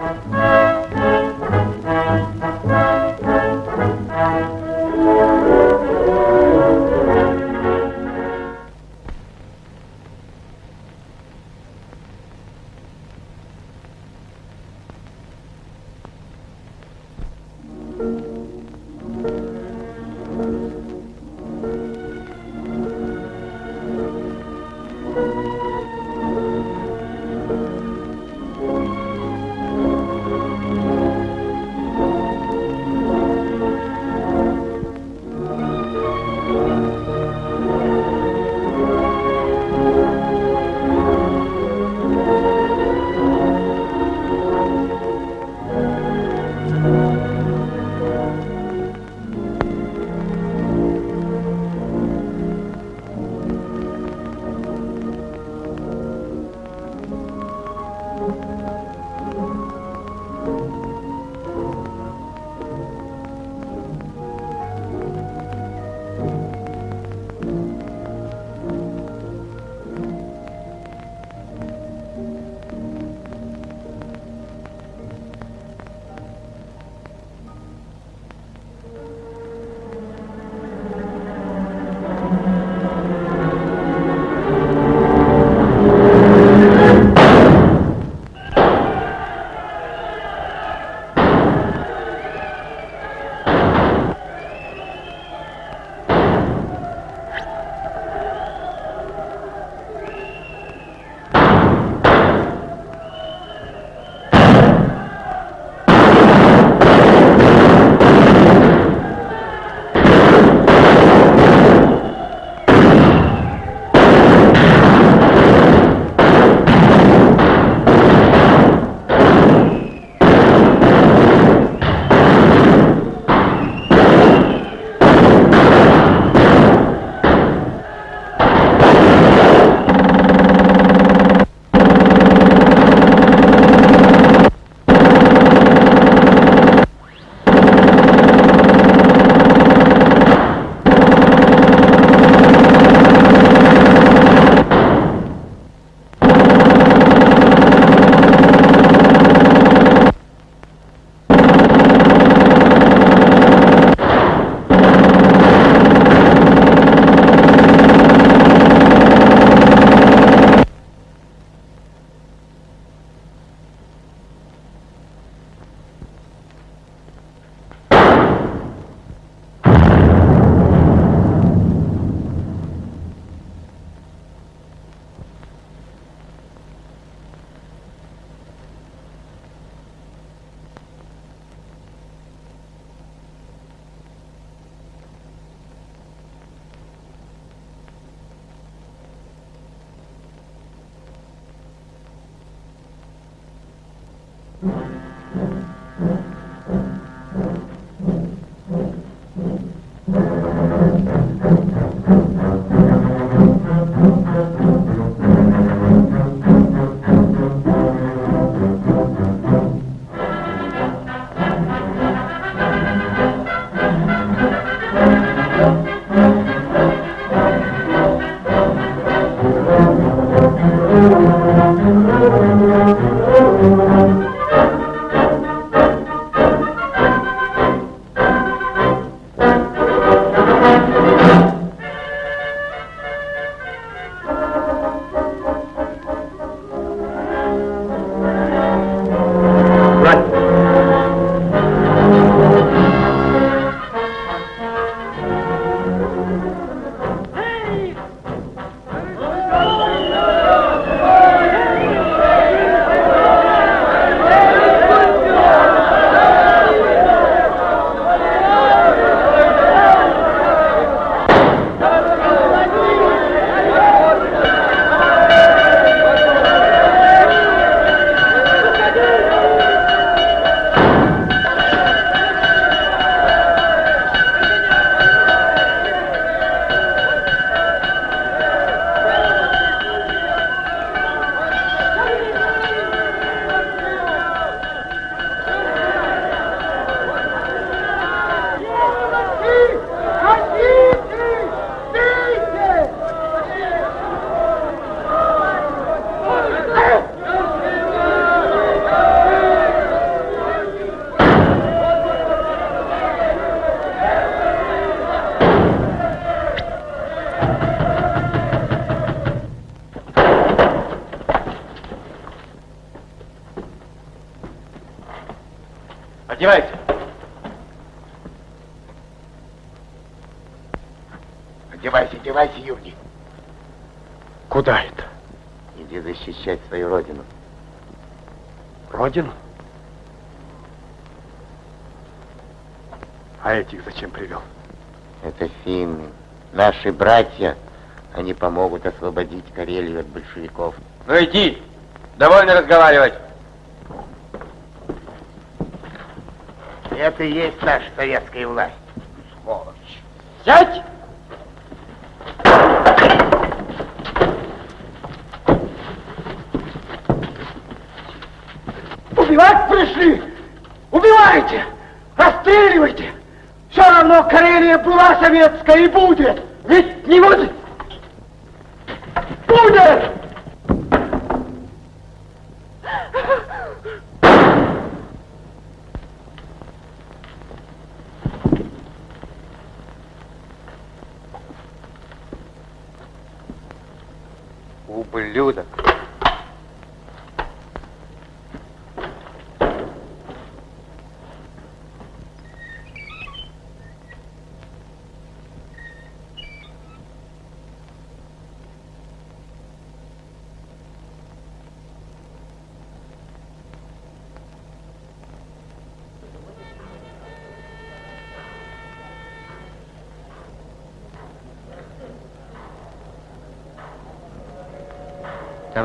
Música Одевайся. Одевайся, одевайся, Юрий. Куда это? Иди защищать свою родину. Родину? А этих зачем привел? Это финны. Наши братья. Они помогут освободить Карелию от большевиков. Ну иди. Довольно разговаривать. Это и есть наша советская власть. Сволочь. Сядь! Убивать пришли! Убивайте! Расстреливайте! Все равно Карелия была советская и будет! Ведь не будет!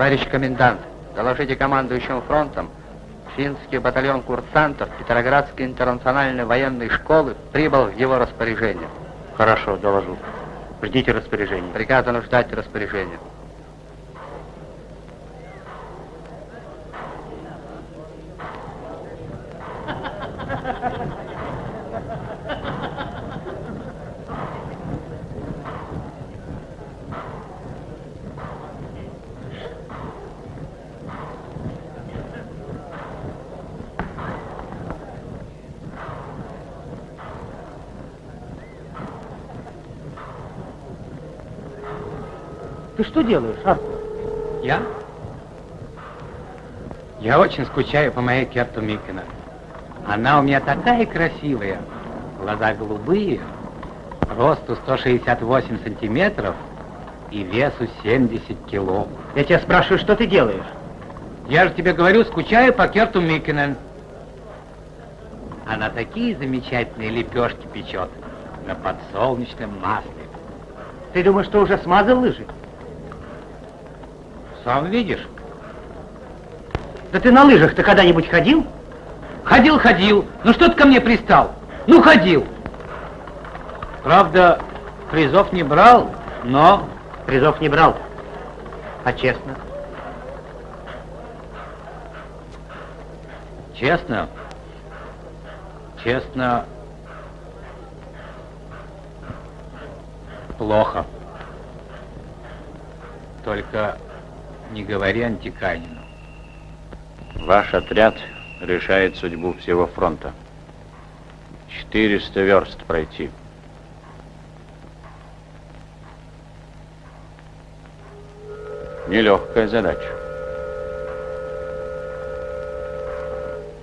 Товарищ комендант, доложите командующим фронтом, финский батальон курсантов Петроградской интернациональной военной школы прибыл в его распоряжение. Хорошо, доложу. Ждите распоряжения. Приказано ждать распоряжения. Ты что делаешь, Артур? Я? Я очень скучаю по моей Керту Микина. Она у меня такая красивая. Глаза голубые, росту 168 сантиметров и весу 70 кило. Я тебя спрашиваю, что ты делаешь? Я же тебе говорю, скучаю по Керту Микинен. Она такие замечательные лепешки печет на подсолнечном масле. Ты думаешь, что уже смазал лыжи? Сам видишь? Да ты на лыжах-то когда-нибудь ходил? Ходил, ходил. Ну что ты ко мне пристал? Ну, ходил. Правда, призов не брал, но... Призов не брал. А честно? Честно? Честно... Плохо. Только не говори Антиканину. Ваш отряд решает судьбу всего фронта. 400 верст пройти. Нелегкая задача.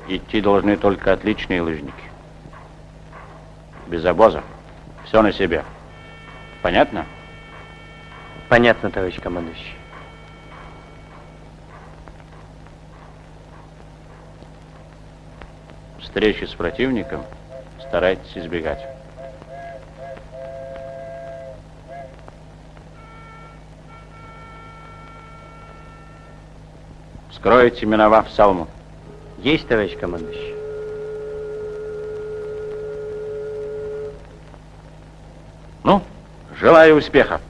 Идти должны только отличные лыжники. Без обоза. Все на себе. Понятно? Понятно, товарищ командующий. Встречи с противником старайтесь избегать. Скройте, миновав Салму. Есть, товарищ командующий. Ну, желаю успеха.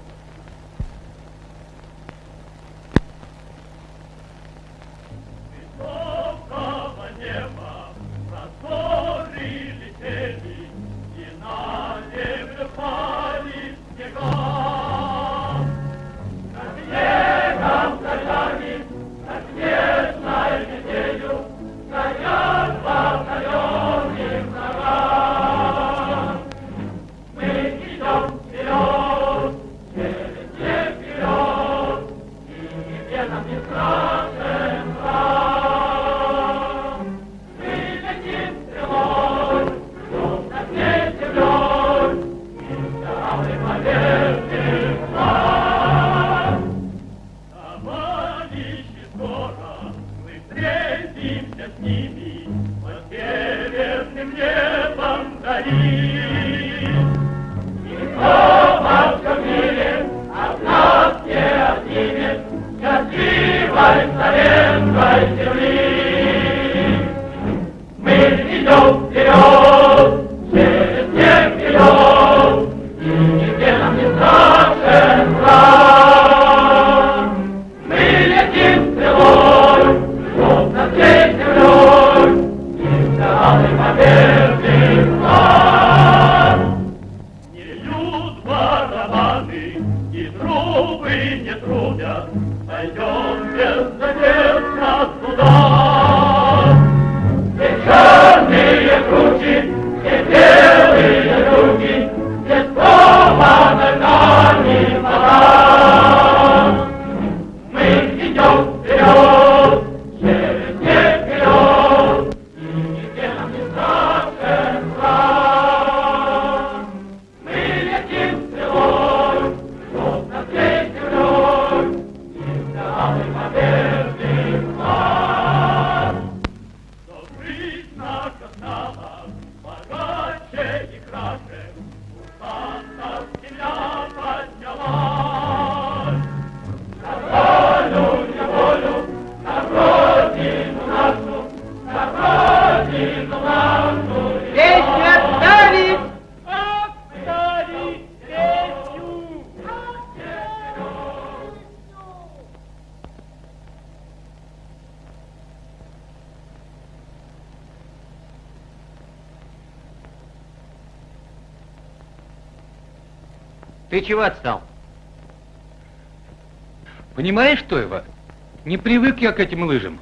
Привык я к этим лыжам.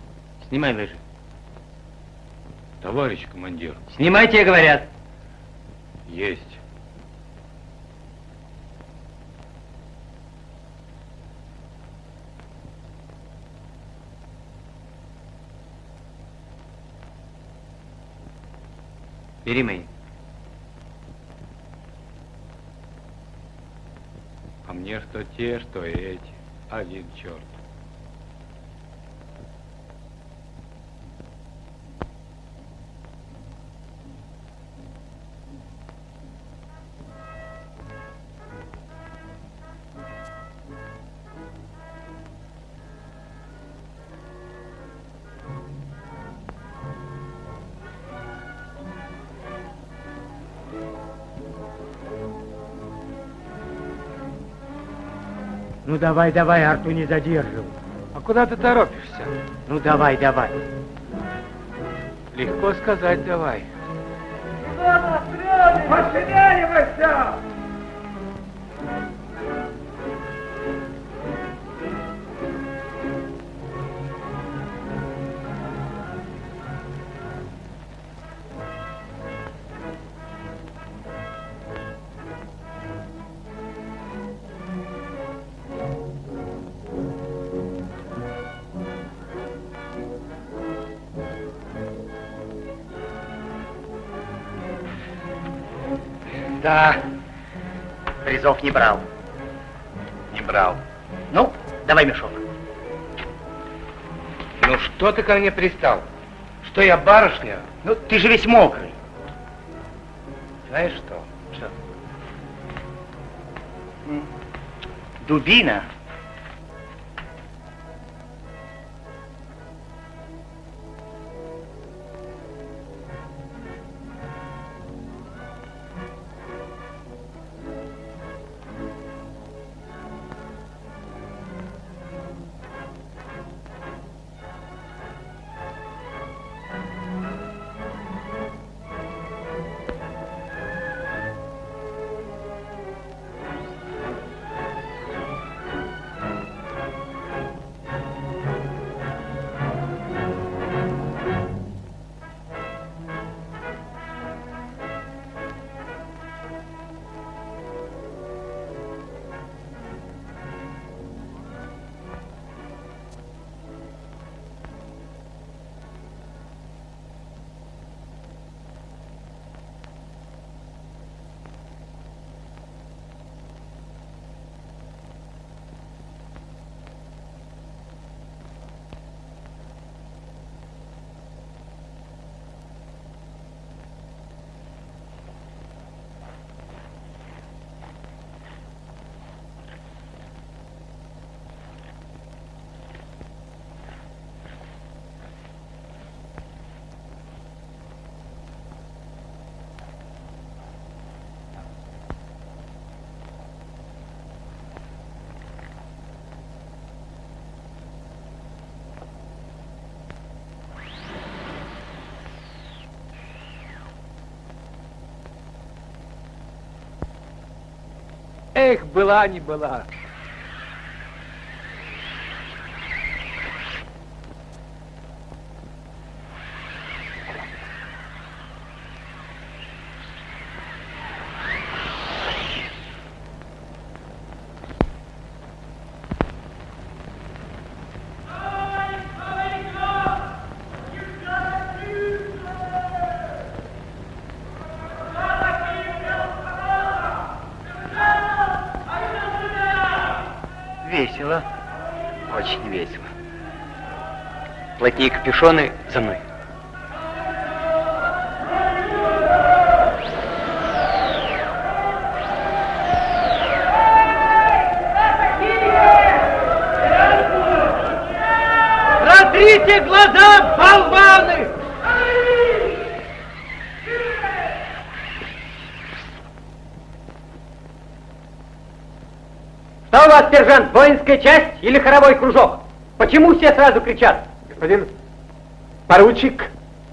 Снимай лыжи. Товарищ командир. Снимайте, говорят. Есть. Бери мои. А мне что те, что эти. Один черт. Ну давай, давай, Арту не задерживай. А куда ты торопишься? Ну давай, давай. Легко сказать давай. Пошевеливайся! Не брал. Не брал. Ну, давай мешок. Ну что ты ко мне пристал? Что я барышня? Ну, ты же весь мокрый. Знаешь что? Что? Дубина. Эх, была не была. Плотнее капюшоны за мной. Протрите глаза, болваны! Что у вас, сержант, воинская часть или хоровой кружок? Почему все сразу кричат? Господин поручик,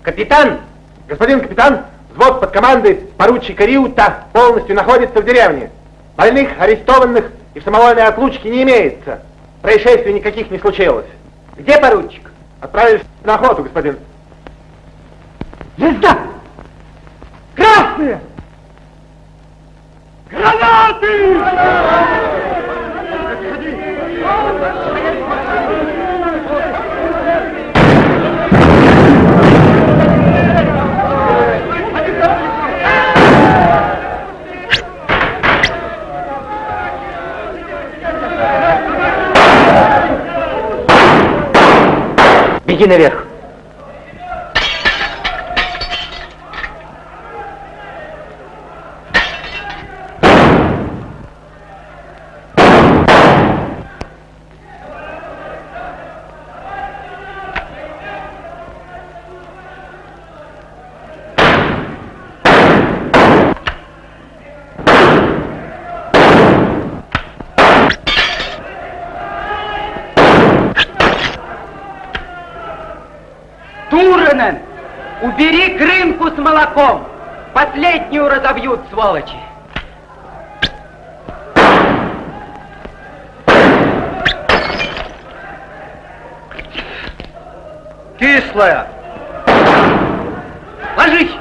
Капитан, господин капитан, взвод под командой поручика Риута полностью находится в деревне. Больных, арестованных и в самовольной отлучке не имеется. Происшествий никаких не случилось. где поручик? Отправились на охоту, господин. Беги наверх. Последнюю разобьют, сволочи. Кислая. Ложись.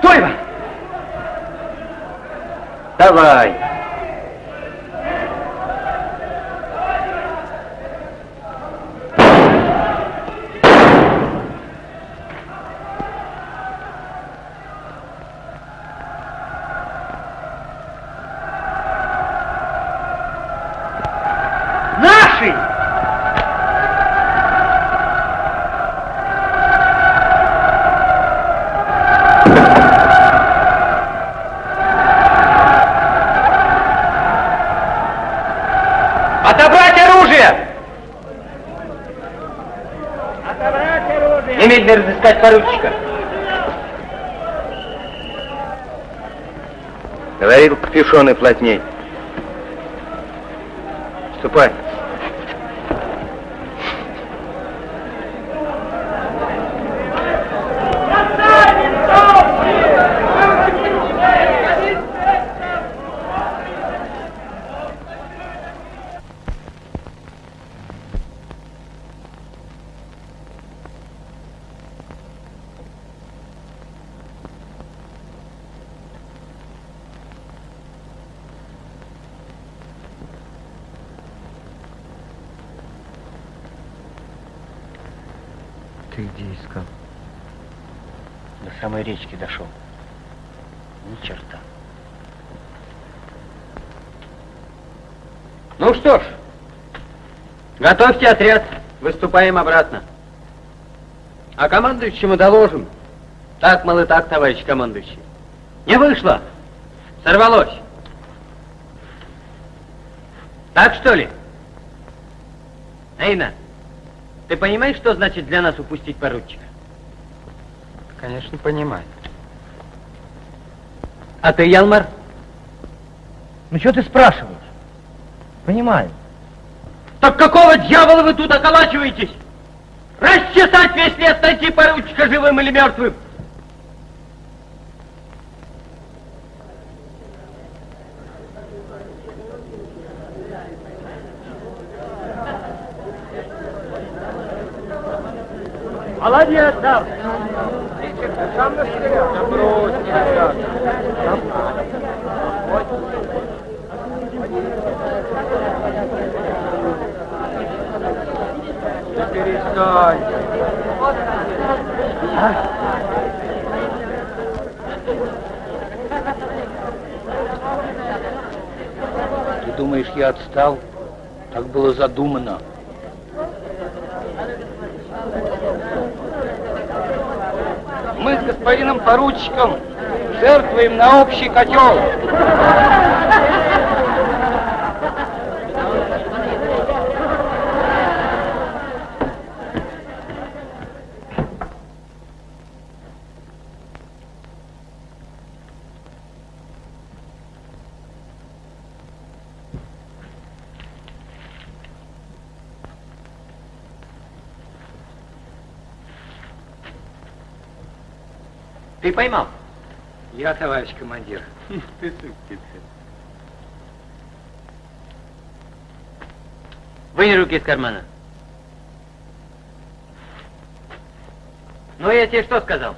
Тойва! Давай. Наши! Отобрать оружие! Отобрать оружие! Разыскать поручика. Говорил, капюшоны плотней. Ступай. Искал? До самой речки дошел. Ни черта. Ну что ж, готовьте отряд, выступаем обратно. А командующему доложим. Так, мол, и так, товарищ командующий. Не вышло. Сорвалось. Так что ли? Эйна, ты понимаешь, что значит для нас упустить поручика? Конечно, понимаю. А ты, Ялмар? Ну что ты спрашиваешь? Понимаю. Так какого дьявола вы тут околачиваетесь? Расчесать весь лес, найти поручика живым или мертвым. Я отстал? Так было задумано. Мы с господином поручиком жертвуем на общий котел. Ты поймал? Я, товарищ командир. Ты сукин. Вынь руки из кармана. Ну, я тебе что сказал?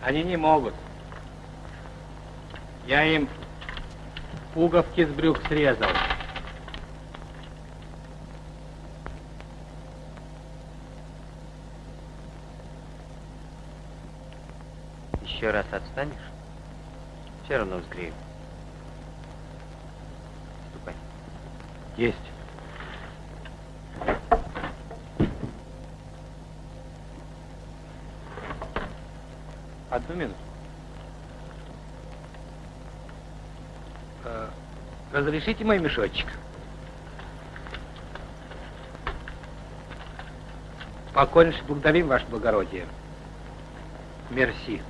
Они не могут. Я им пуговки с брюк срезал. Еще раз отстанешь, все равно взгрею. Ступай. Есть. Одну минуту. Э, Разрешите мой мешочек? Покорнейше благодарим, Ваше Благородие. Мерси.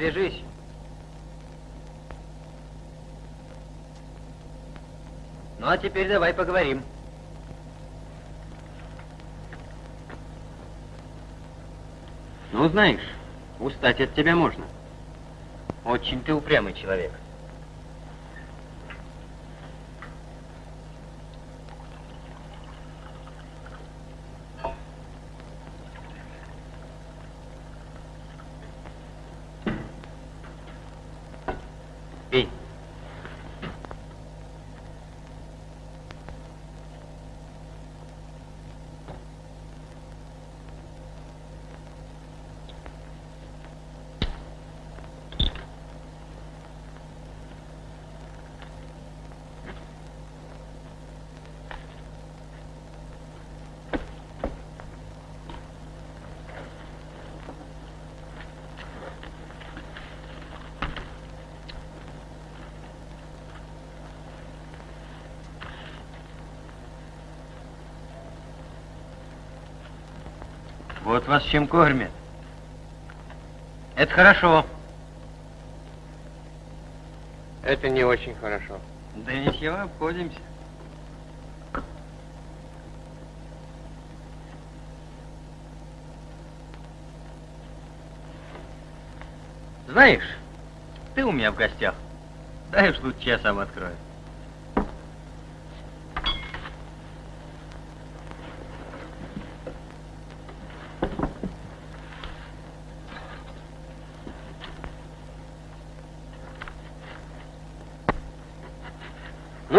На, подвяжись. Ну, а теперь давай поговорим. Ну, знаешь, устать от тебя можно. Очень ты упрямый человек. Пей. Вот вас чем кормят. Это хорошо. Это не очень хорошо. Да ничего, обходимся. Знаешь, ты у меня в гостях. Уж лучше я сам открою.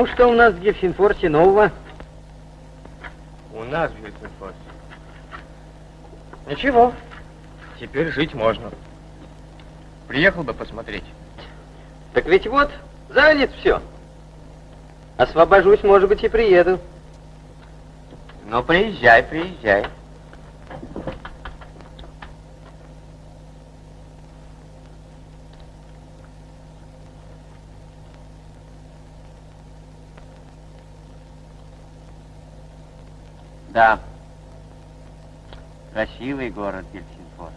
Ну, что у нас в Гельсинфорсе нового? У нас в Гельсинфорсе. Ничего. Теперь жить можно. Приехал бы посмотреть. Так ведь вот, занят все. Освобожусь, может быть, и приеду. Ну, приезжай, приезжай. Да. Красивый город Гельсингфорс.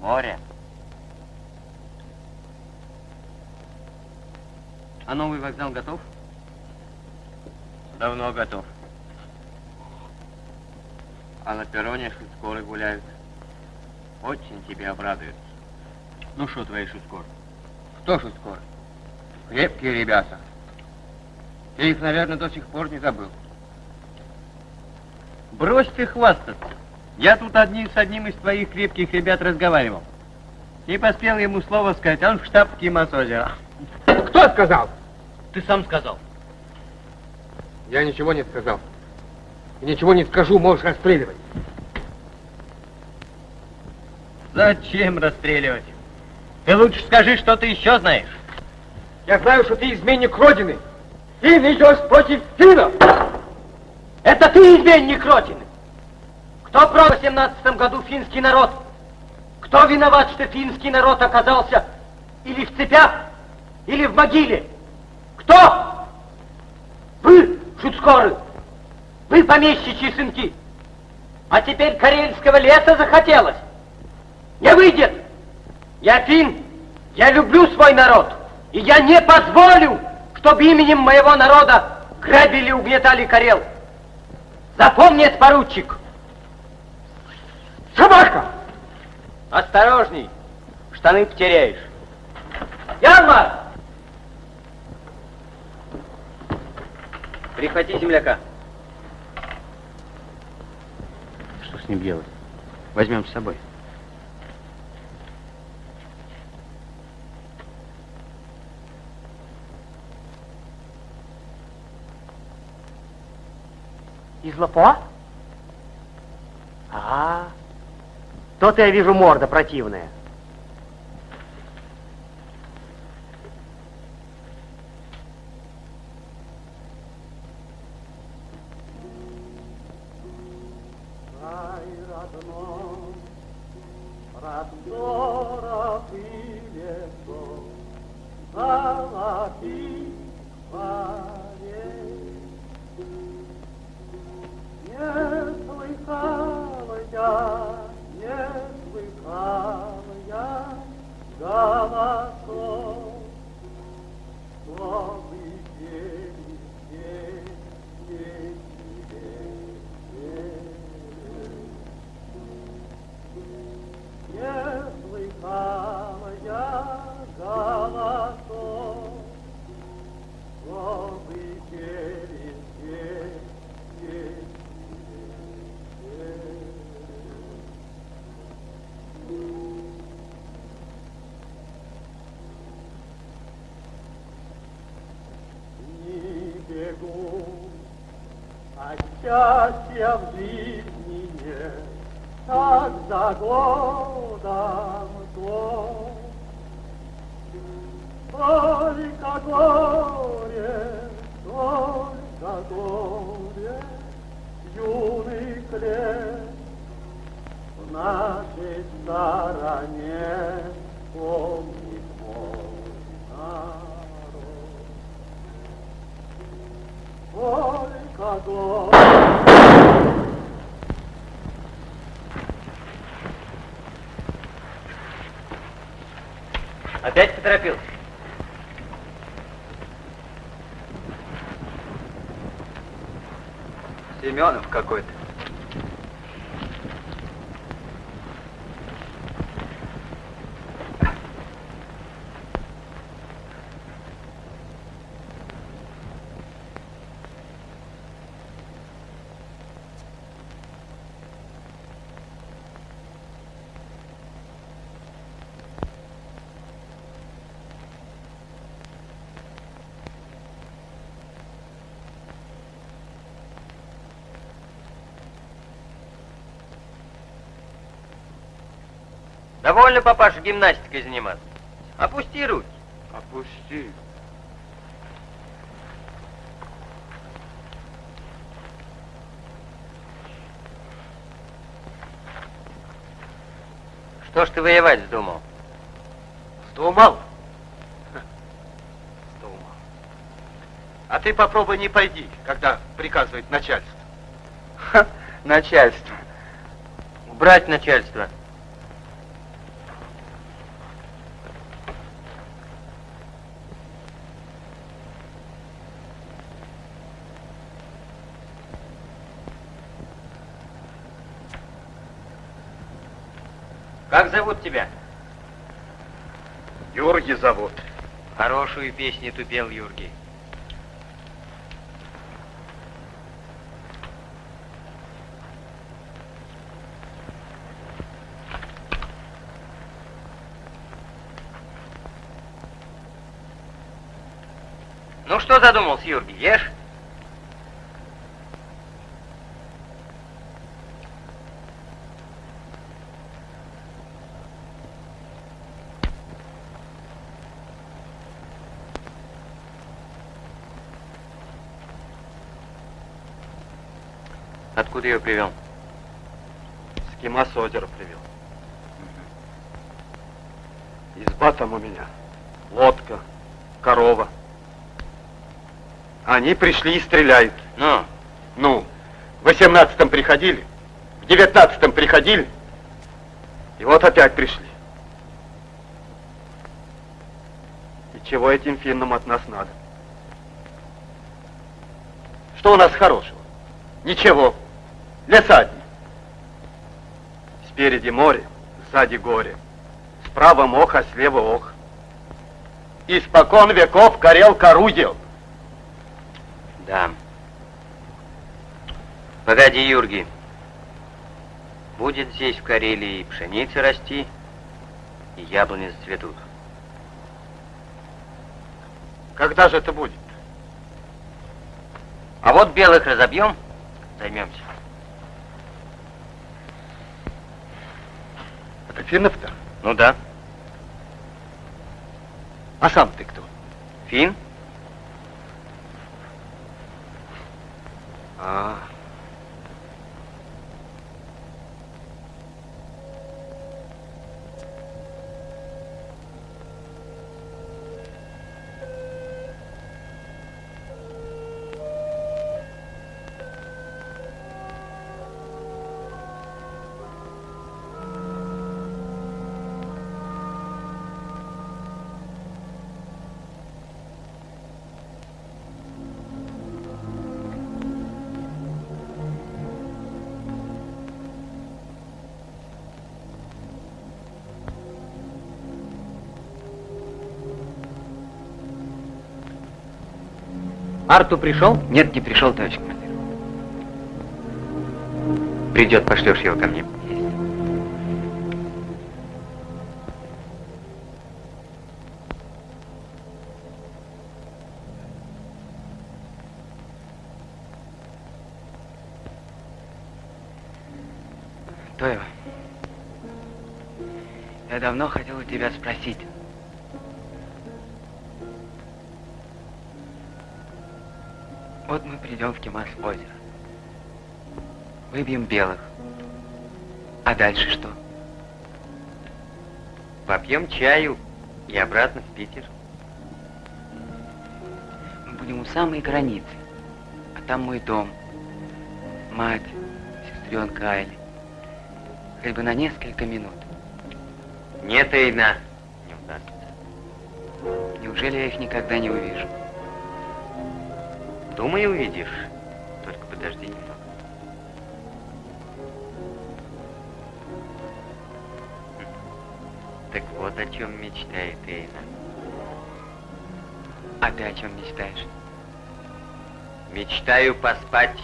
Море. А новый вокзал готов? Давно готов. А на перроне шуткоры гуляют. Очень тебе обрадуют. Ну что твои шуткор? Кто шуткоры? Крепкие ребята. Ты их, наверное, до сих пор не забыл. Брось ты хвастаться. Я тут одним с одним из твоих крепких ребят разговаривал. Не поспел ему слово сказать, он в штаб Кимасозера. Кто сказал? Ты сам сказал. Я ничего не сказал. И ничего не скажу, можешь расстреливать. Зачем расстреливать? Ты лучше скажи, что ты еще знаешь. Я знаю, что ты изменник Родины. Фин идешь против Финна. Это ты изменник Родины. Кто продал в 17 году финский народ? Кто виноват, что финский народ оказался или в цепях, или в могиле? Кто? Вы, шуцкоры, вы помещичьи сынки. А теперь карельского леса захотелось. Не выйдет. Я фин, я люблю свой народ, и я не позволю, чтобы именем моего народа грабили и угнетали Карел. Запомни это, поручик. Собака! Осторожней, штаны потеряешь. Ярмар! Прихвати земляка. Что с ним делать? Возьмем с собой. Из Лапуа? А, то-то я вижу морда противная. Довольно, папаша, гимнастикой заниматься. Опусти руки. Опусти. Что ж ты воевать вздумал? Вздумал? Ха, Вздумал. А ты попробуй не пойди, когда приказывает начальство. Начальство. Убрать начальство. Как зовут тебя? Юрги зовут. Хорошую песню ты пел, Юргий. Ну что задумался, Юргий, ешь? Откуда ее привел? С Кима с озера привел. Изба там у меня. Лодка, корова. Они пришли и стреляют. Ну, Ну, в восемнадцатом приходили, в девятнадцатом приходили, и вот опять пришли. И чего этим финнам от нас надо? Что у нас хорошего? Ничего. Леса одни. Спереди море, сзади горе. Справа мох, а слева ох. Испокон веков горел корудел. да. Погоди, Юргий. Будет здесь в Карелии и пшеница расти, и яблони зацветут. Когда же это будет? А вот белых разобьем, займемся. Финнов-то? Ну да. А сам ты кто? Фин? А. Арту пришел? Нет, не пришел, товарищ командир. Придет, пошлешь его ко мне. Тоева, я давно хотел у тебя спросить. Мы придем в Кемас озеро. Выбьем белых. А дальше что? Попьем чаю и обратно в Питер. Мы будем у самой границы. А там мой дом. Мать, сестренка Айли. Хоть бы на несколько минут. Нет, Эйна. Не удастся. Неужели я их никогда не увижу? Думаю, увидишь. Только подожди немного. Так вот о чем мечтает Эйна. А ты о чем мечтаешь? Мечтаю поспать.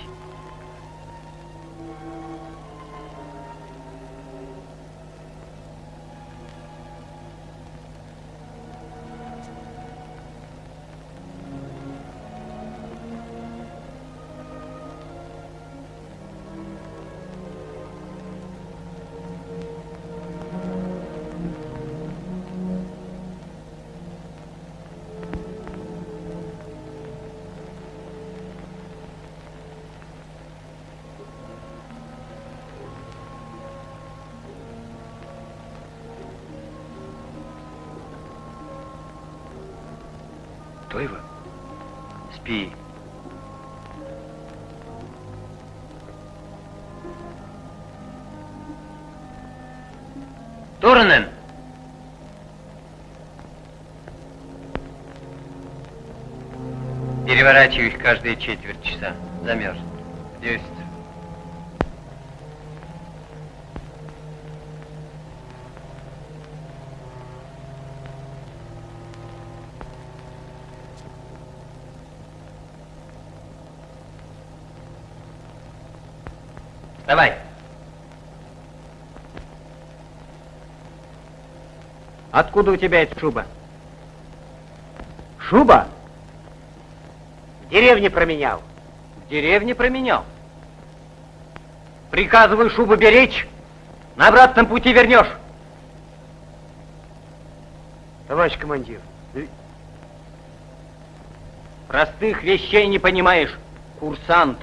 Переворачиваю их каждые четверть часа. Замерз. Есть. Давай. Откуда у тебя эта шуба? Шуба? Деревне променял. В деревне променял. Приказываю шубу беречь, на обратном пути вернешь. Товарищ командир, Простых вещей не понимаешь, курсант.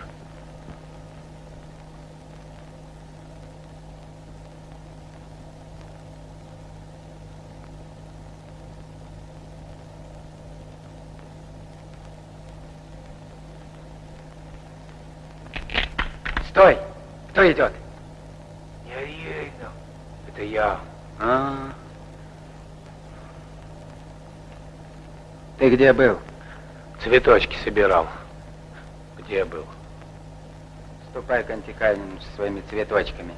Стой! Кто идет? Я видно. Это я. А, Ты где был? Цветочки собирал. Где был? Ступай к антикальным со своими цветочками.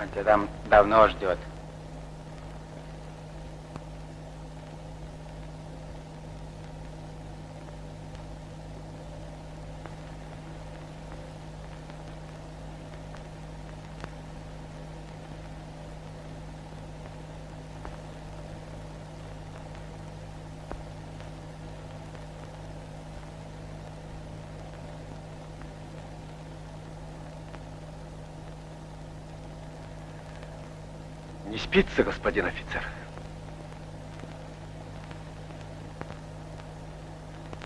Он тебя там давно ждет. Не спится, господин офицер?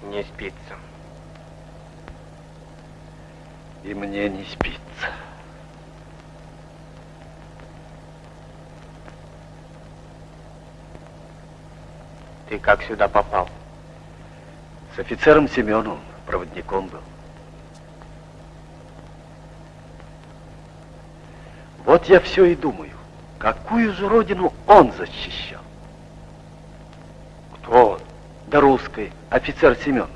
Не спится. И мне не спится. Ты как сюда попал? С офицером Семеновым, проводником был. Вот я все и думаю, какую же родину он защищал? Кто он? Да русской, офицер Семенов.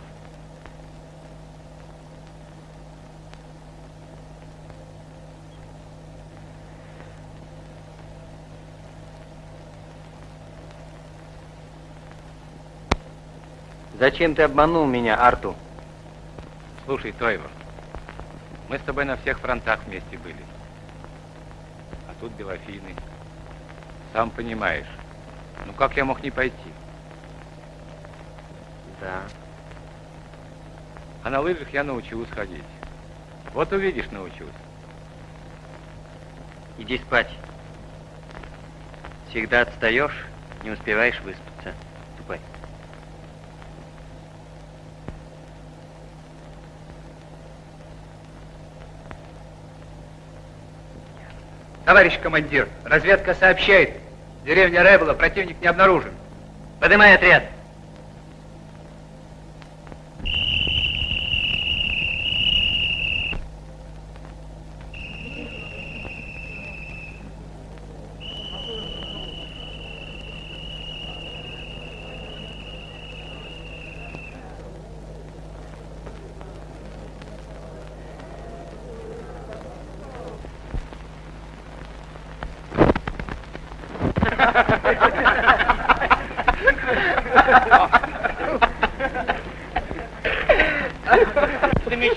Зачем ты обманул меня, Арту? Слушай, Тойвор, мы с тобой на всех фронтах вместе были. А тут Белофины. Сам понимаешь. Ну как я мог не пойти? Да. А на лыжах я научусь ходить. Вот увидишь, научусь. Иди спать. Всегда отстаешь, не успеваешь выспаться. Ступай. Товарищ командир, разведка сообщает. Деревня Ребела, противник не обнаружен. Поднимай отряд.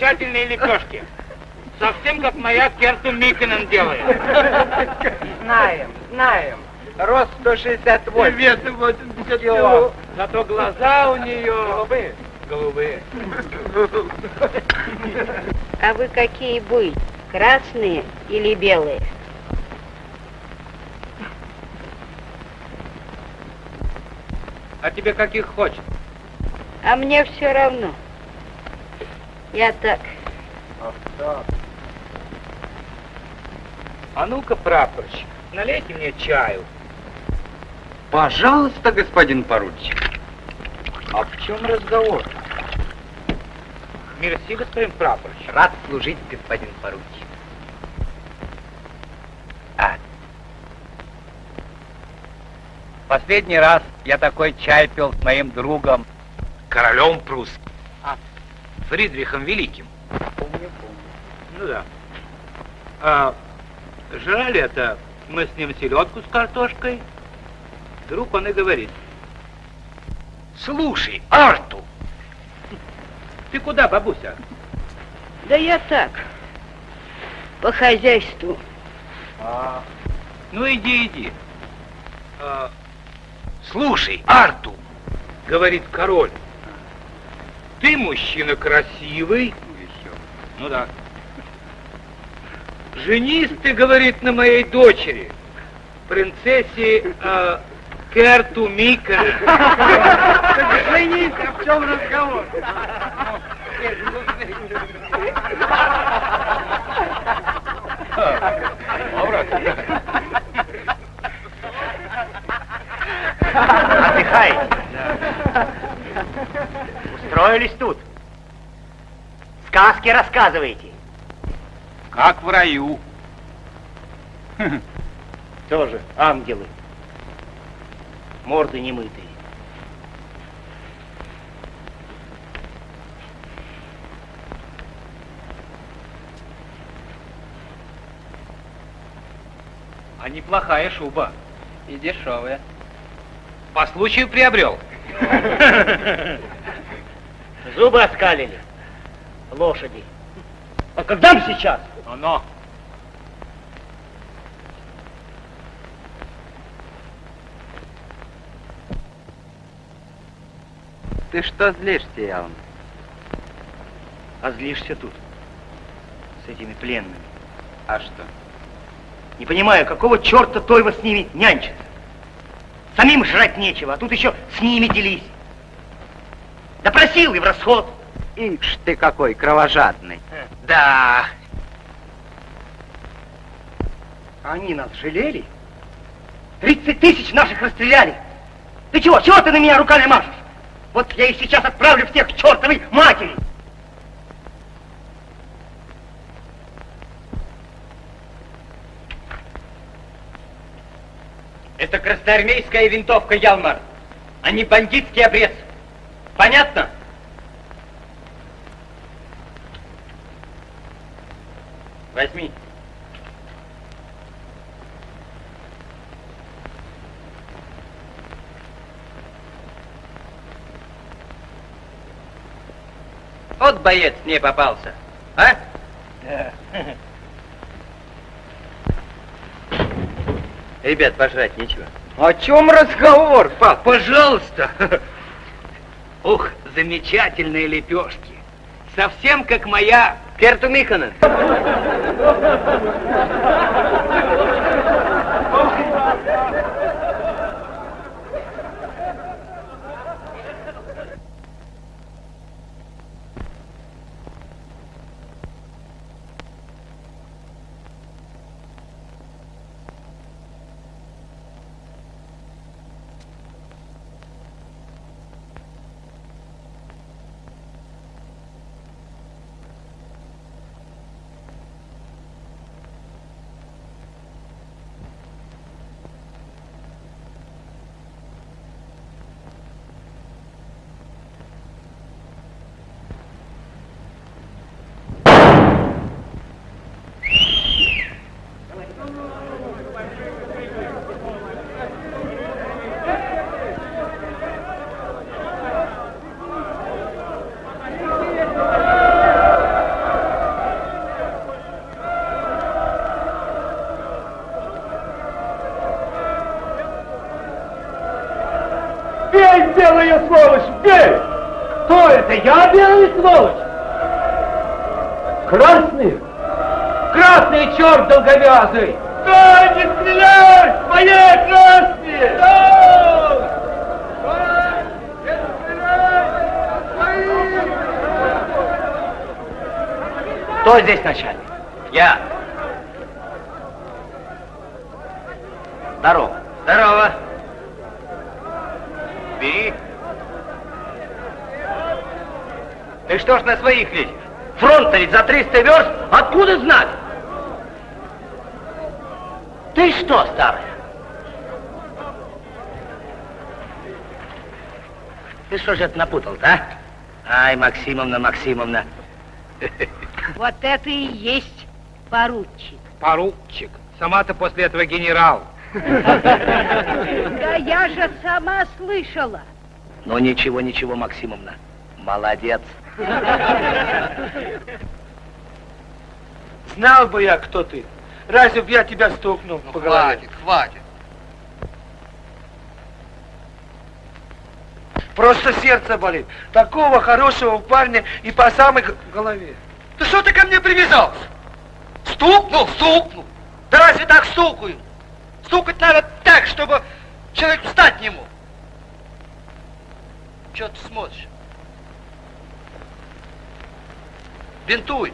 Замечательные лепешки. Совсем как моя Керту Микинен делает. Знаем, знаем. Рост 168. Вес 80 кило. Зато глаза у нее... Голубые. Голубые. А вы какие будете? Красные или белые? А тебе каких хочешь? А мне все равно. Я так. А ну-ка, прапорщик, налейте мне чаю. Пожалуйста, господин поручик. А в чем разговор? Мерси, господин прапорщик. Рад служить, господин поручик. А. Последний раз я такой чай пил с моим другом. Королем прусским. Фридрихом Великим. Помню, помню. Ну да. А, жрали это мы с ним селедку с картошкой. Вдруг он и говорит. Слушай, Арту! Ты куда, бабуся? Да я так, по хозяйству. А, ну иди, иди. А, слушай, Арту, говорит король, ты мужчина красивый. Ну да. Женись ты, говорит, на моей дочери, принцессе э, Керту Мика. Женись, а в чем разговор? Отдыхаете? Устроились тут? Сказки рассказываете? Как в раю. Тоже ангелы. Морды немытые. А неплохая шуба. И дешевые. По случаю приобрел. Зубы оскалили. Лошади. А когда мы сейчас? Оно. Ты что злишься, Ялм? А злишься тут. С этими пленными. А что? Не понимаю, какого черта Тойва с ними нянчится? Самим жрать нечего, а тут еще с ними делись. Допросил и в расход. Ишь ты какой кровожадный. Да. Они нас жалели? 30 тысяч наших расстреляли. Ты чего? Чего ты на меня руками машешь? Вот я их сейчас отправлю всех к чертовой матери. Это красноармейская винтовка Ялмар, а не бандитский обрез. Понятно? Возьми. Вот боец мне попался, а? Ребят, пожрать нечего. О чем разговор, пап? Пожалуйста. Ух, замечательные лепешки. Совсем как моя Керту Миконен. Бей, белая сволочь, бей! Кто это? Я белая сволочь? Красный? Красный черт долговязый! Да, не стреляй! Мои красные! Кто здесь начальник? Я. Здорово. Здорово. Бери. Что ж на своих лезешь? Фронт-то ведь за 300 верст. Откуда знать? Ты что, старая? Ты что же это напутал а? Ай, Максимовна, Максимовна. Вот это и есть поручик. Поручик. Сама-то после этого генерал. Да я же сама слышала. Ну ничего, ничего, Максимовна. Молодец. Знал бы я, кто ты. Разве б я тебя стукнул по голове? Хватит, хватит. Просто сердце болит. Такого хорошего парня и по самой голове. Ты что ты ко мне привязался? Стукнул, стукнул. Да разве так стукают? Стукать надо так, чтобы человек встать не мог. Че ты смотришь? Бинтуй.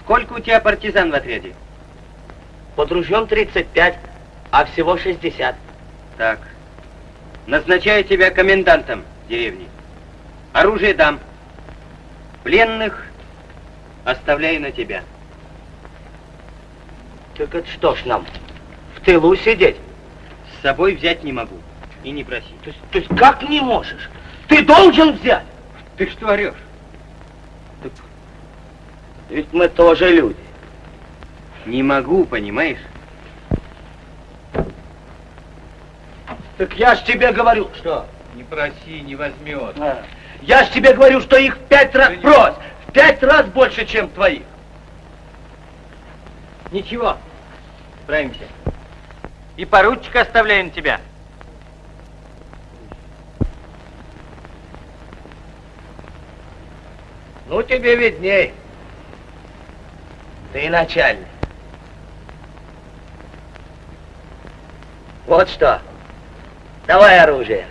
Сколько у тебя партизан в отряде? Под ружьем 35, а всего 60. Так. Назначаю тебя комендантом деревни. Оружие дам. Пленных оставляю на тебя. Так это что ж нам, в тылу сидеть? С собой взять не могу. И не проси. То есть, то есть как не можешь? Ты должен взять. Ты что орешь? Ведь мы тоже люди. Не могу, понимаешь? Так я ж тебе говорю, что? Не проси, не возьмет. А, Я ж тебе говорю, что их пять раз брось. Пять раз больше, чем твоих. Ничего, справимся. И поручика оставляем тебя. Ну, тебе видней. Ты начальник. Вот что. Давай оружие.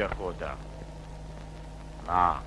Охота. На.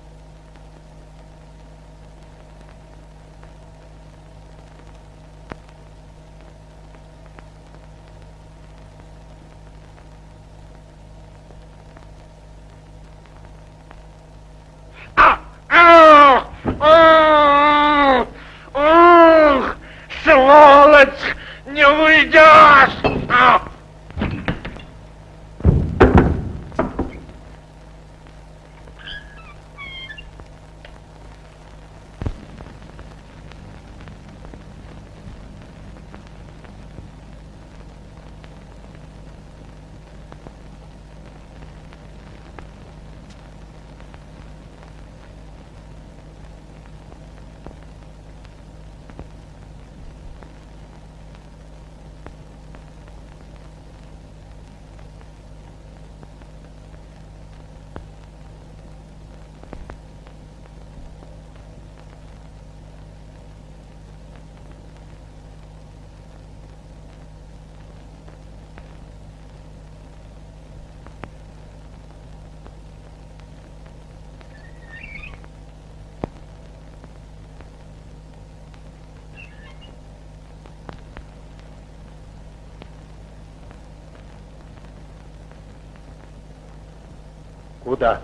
Куда?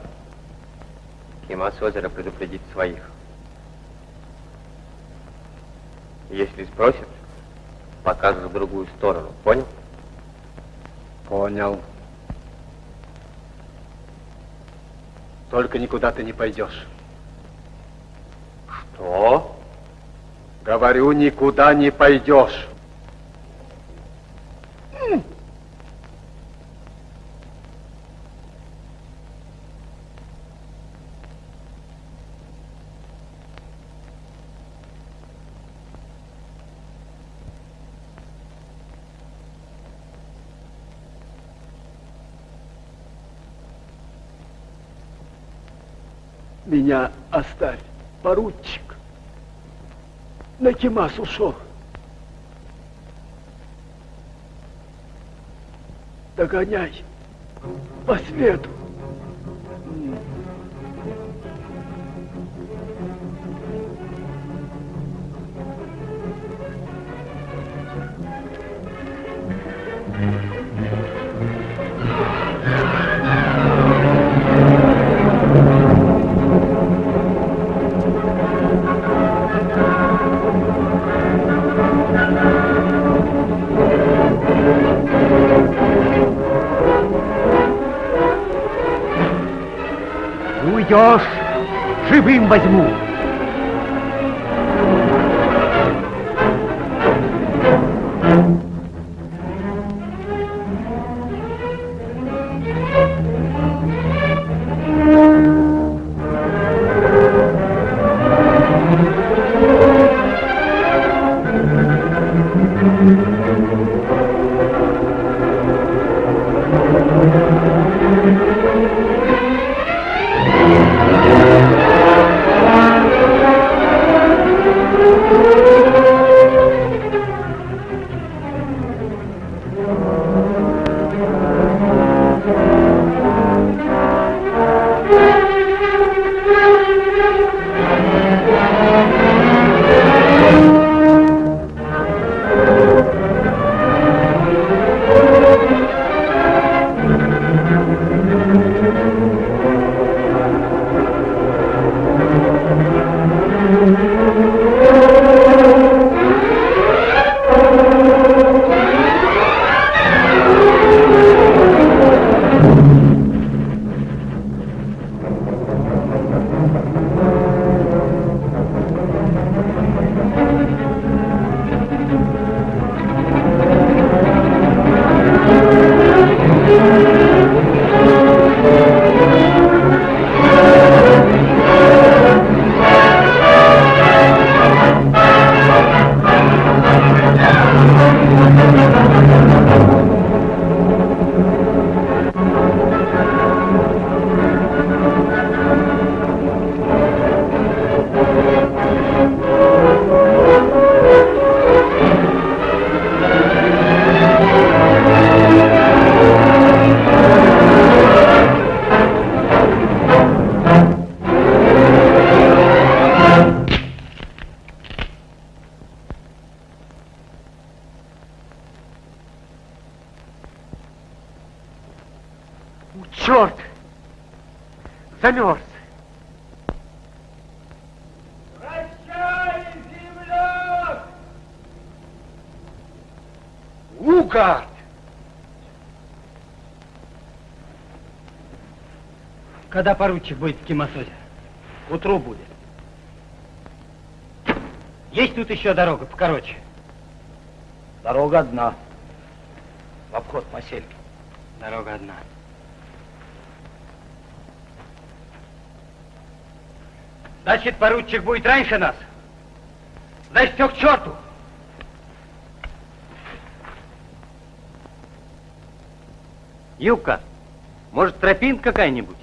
Кема с озера предупредить своих. Если спросят, покажешь в другую сторону. Понял? Понял. Только никуда ты не пойдешь. Что? Говорю, никуда не пойдешь. Меня оставь, поручик. На Кимас ушел. Догоняй по свету. Возьму. Черт! Поручик будет в Кимасозе? К утру будет. Есть тут еще дорога покороче? Дорога одна. В обход посельки. Дорога одна. Значит, поручик будет раньше нас? Значит, все к черту! Юбка, может, тропинка какая-нибудь?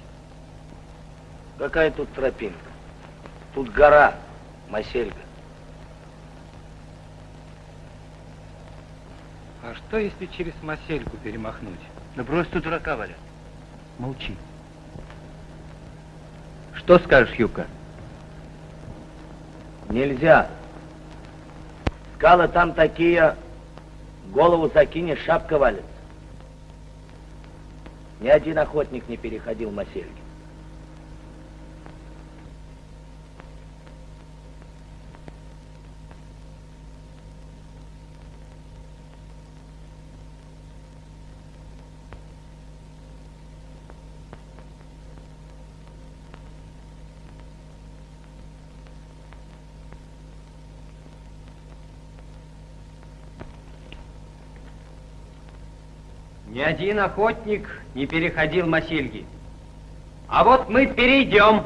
Какая тут тропинка? Тут гора, Масельга. А что, если через Масельку перемахнуть? Да брось тут дурака, Валя. Молчи. Что скажешь, Юбка? Нельзя. Скалы там такие, голову закинешь, шапка валится. Ни один охотник не переходил Масельги. Ни один охотник не переходил Масильги. А вот мы перейдем.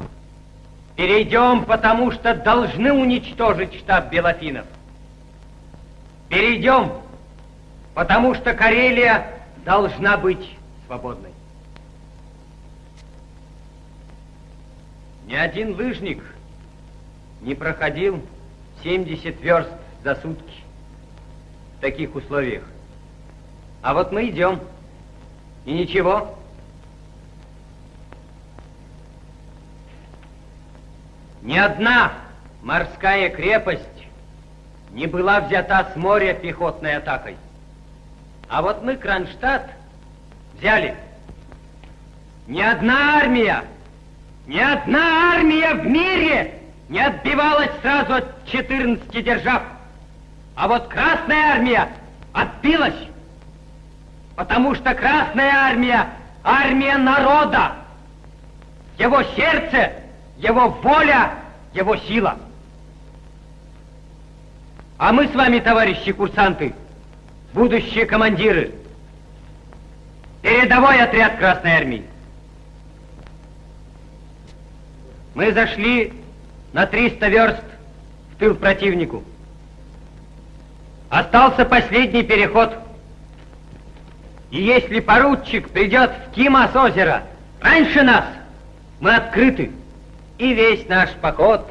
Перейдем, потому что должны уничтожить штаб Белофинов. Перейдем, потому что Карелия должна быть свободной. Ни один лыжник не проходил 70 верст за сутки в таких условиях. А вот мы идем. И ничего. Ни одна морская крепость не была взята с моря пехотной атакой. А вот мы Кронштадт взяли. Ни одна армия, ни одна армия в мире не отбивалась сразу от 14 держав. А вот Красная армия отбилась, потому что Красная армия – армия народа. Его сердце, его воля, его сила. А мы с вами, товарищи курсанты, будущие командиры, передовой отряд Красной армии. Мы зашли на 300 верст в тыл противнику. Остался последний переход. И если поручик придет в Кимас озеро раньше нас, мы открыты, и весь наш поход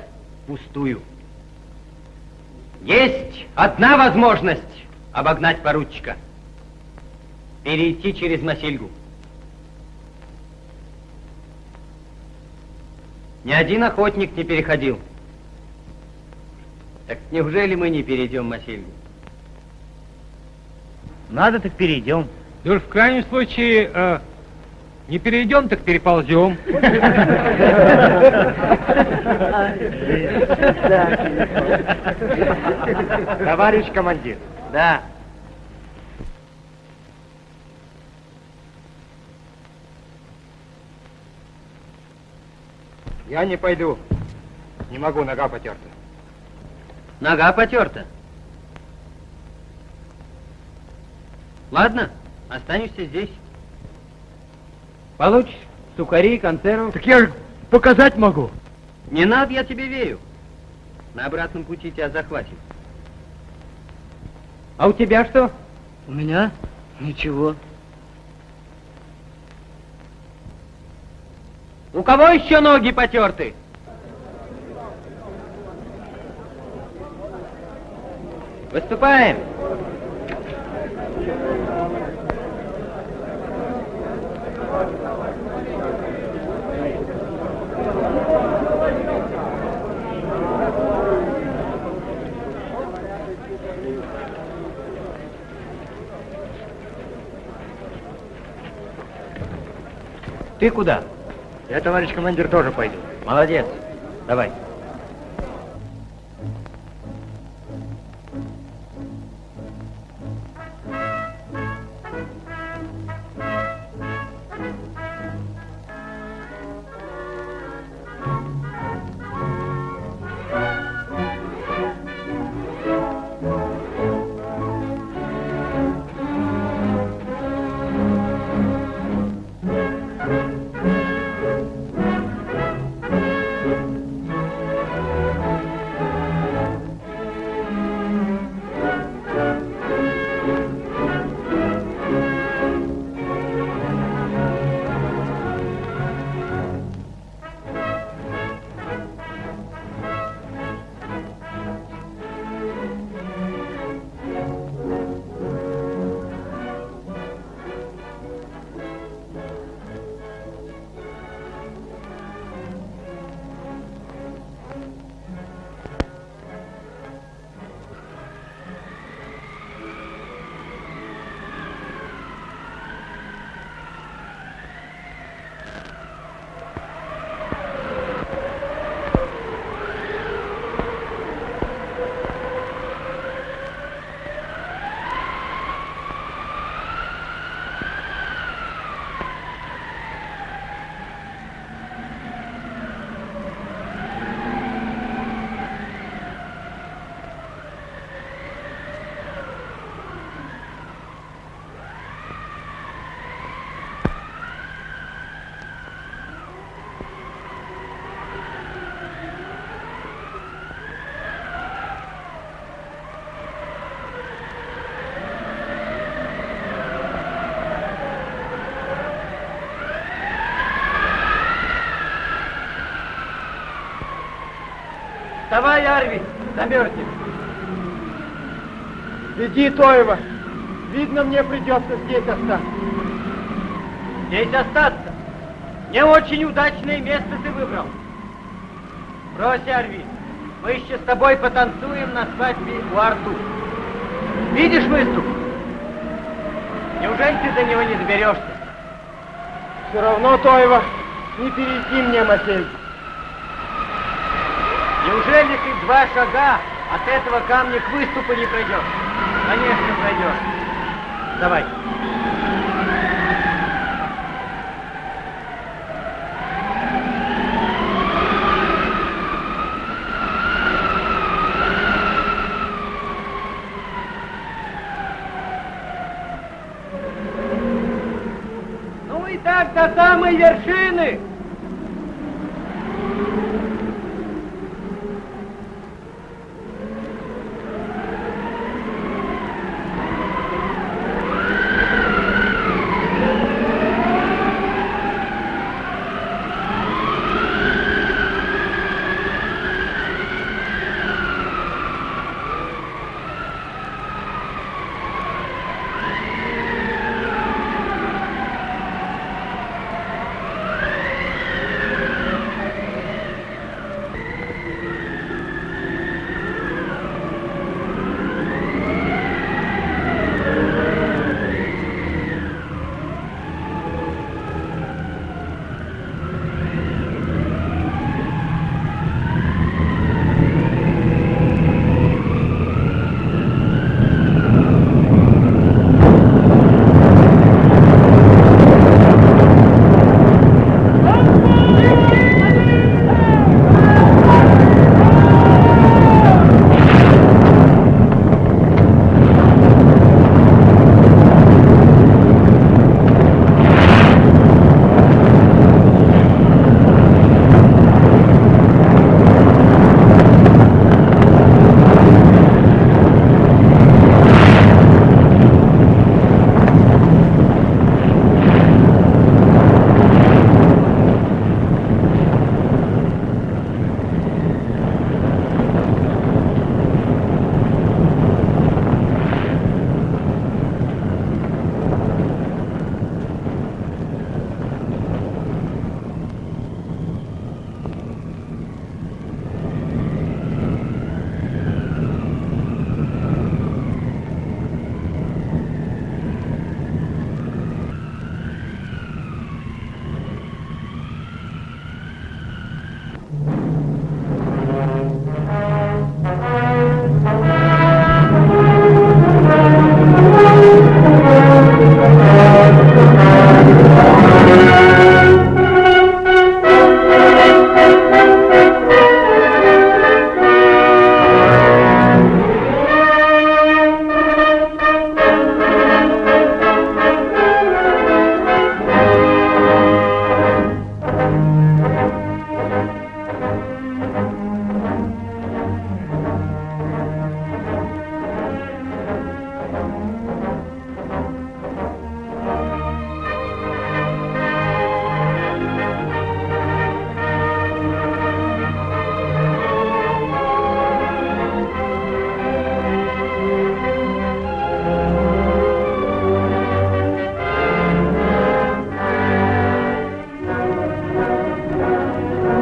пустую. Есть одна возможность обогнать поручика. Перейти через Масильгу. Ни один охотник не переходил. Так неужели мы не перейдем Масильгу? Надо, так перейдем. Да уж в крайнем случае, э, не перейдем, так переползем. Товарищ командир. Да. Я не пойду. Не могу, нога потерта. Нога потерта. Ладно, останешься здесь. Получишь сухари, консервов. Так я же показать могу. Не надо, я тебе верю. На обратном пути тебя захватим. А у тебя что? У меня ничего. У кого еще ноги потерты? Выступаем. Ты куда? Я, товарищ командир, тоже пойду. Молодец. Давай. Вставай, Арви, замерзнешь. Иди, Тоева. Видно, мне придется здесь остаться. Здесь остаться. Не очень удачное место ты выбрал. Брось, Арви. Мы еще с тобой потанцуем на свадьбе у Арту. Видишь выступ? Неужели ты до него не доберешься? Все равно, Тоева, не перейти мне, Матей. Неужели ты два шага от этого камня к выступу не пройдешь? Конечно, пройдешь. Давай. Ну и так до самой вершины.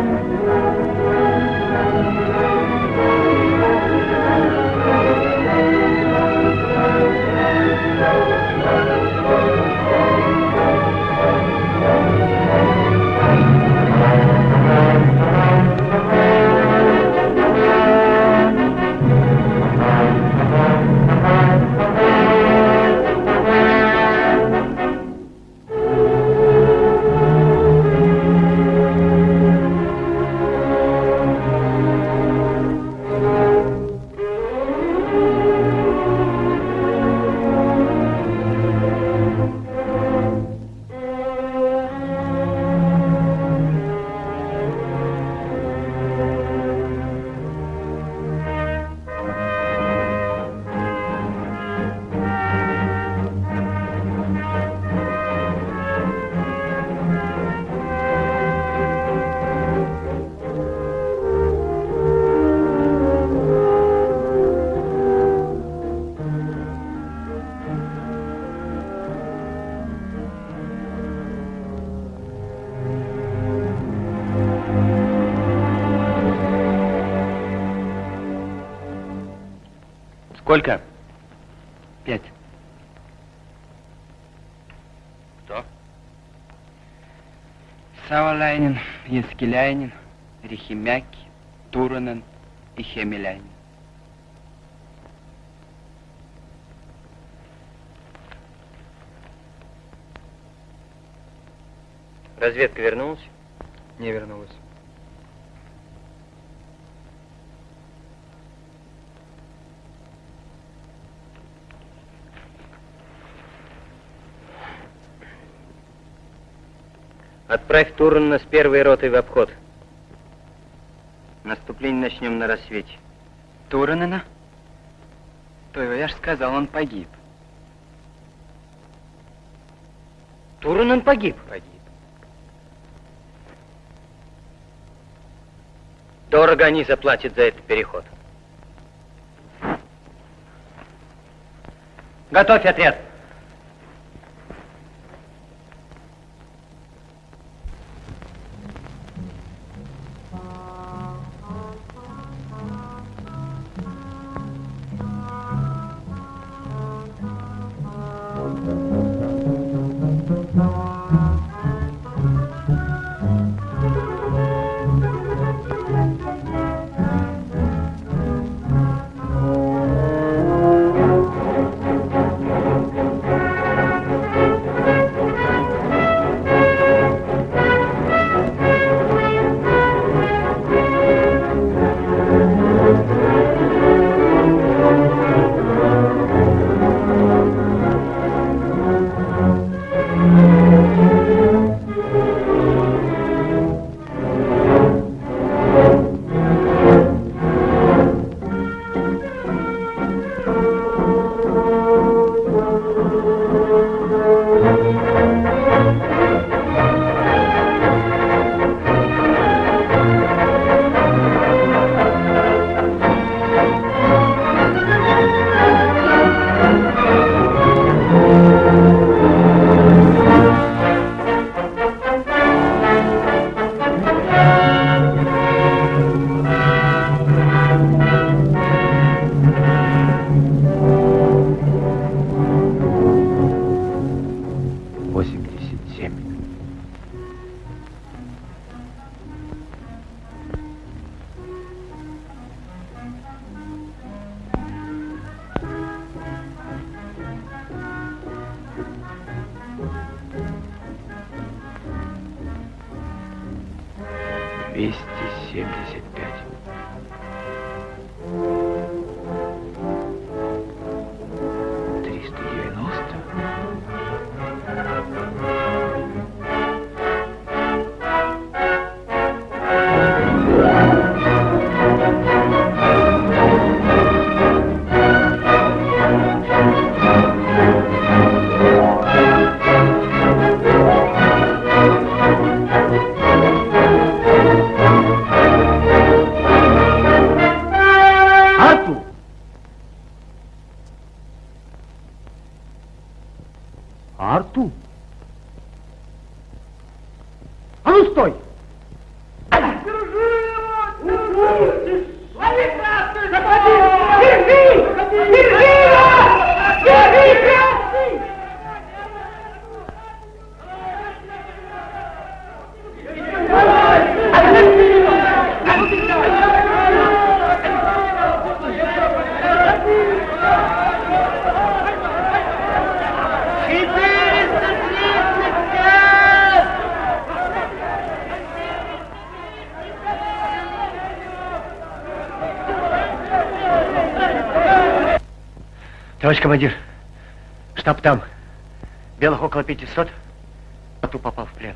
Thank you. Янскиляйнин, Отправь Турана с первой ротой в обход. Наступление начнем на рассвете. Туранена? То его я ж сказал, он погиб. Туранен погиб? Погиб. Дорого они заплатят за этот переход. Готовь отряд. Товарищ командир, штаб там. Белых около 500. А ту попал в плен.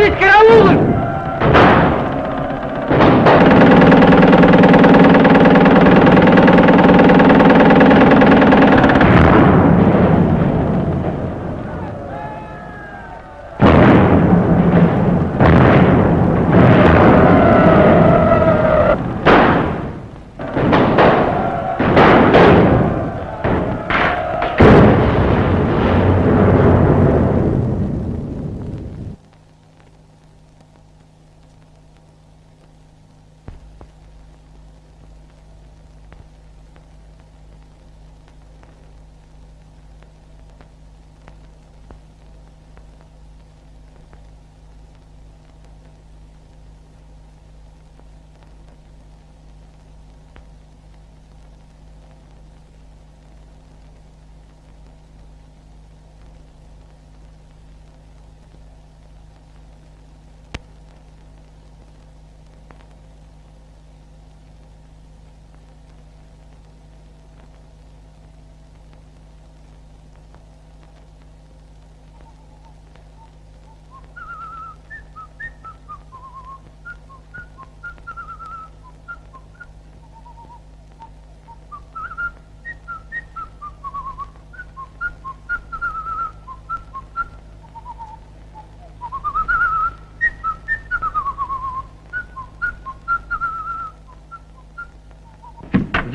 இருக்கிறார்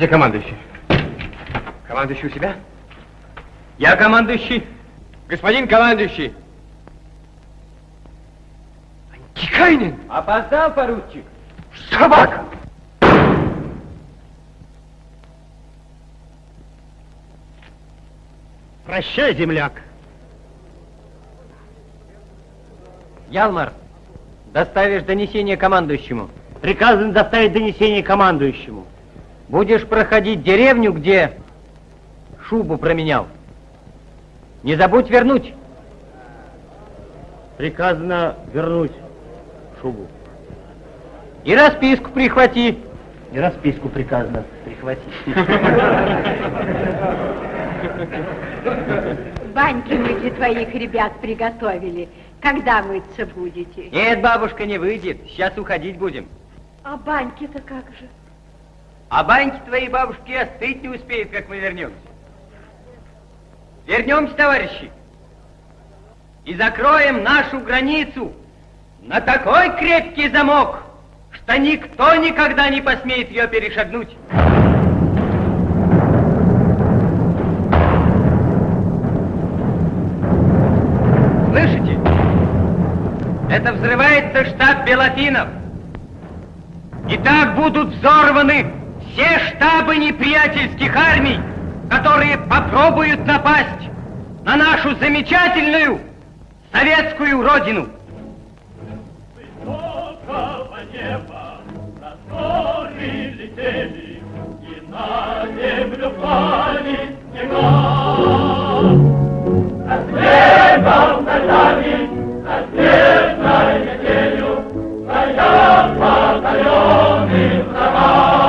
Где командующий? Командующий у себя? Я командующий. Господин командующий. Антикайнин! Опоздал, поручик. Собака! Прощай, земляк. Ялмар, доставишь донесение командующему. Приказано доставить донесение командующему. Будешь проходить деревню, где шубу променял. Не забудь вернуть. Приказано вернуть шубу. И расписку прихвати. И расписку приказано прихватить. Баньки мы для твоих ребят приготовили. Когда мыться будете? Нет, бабушка, не выйдет. Сейчас уходить будем. А баньки-то как же? А баньки твоей бабушки остыть не успеют, как мы вернемся. Вернемся, товарищи. и закроем нашу границу на такой крепкий замок, что никто никогда не посмеет ее перешагнуть. Слышите? Это взрывается штаб Белофинов. И так будут взорваны все штабы неприятельских армий, которые попробуют напасть на нашу замечательную советскую родину. Высокого неба раздоры летели, и на землю пали снега. За снегом ночами, за снежной метелью, стоят батальоны врага.